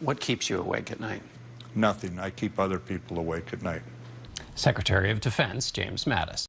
What keeps you awake at night? Nothing. I keep other people awake at night. Secretary of Defense James Mattis.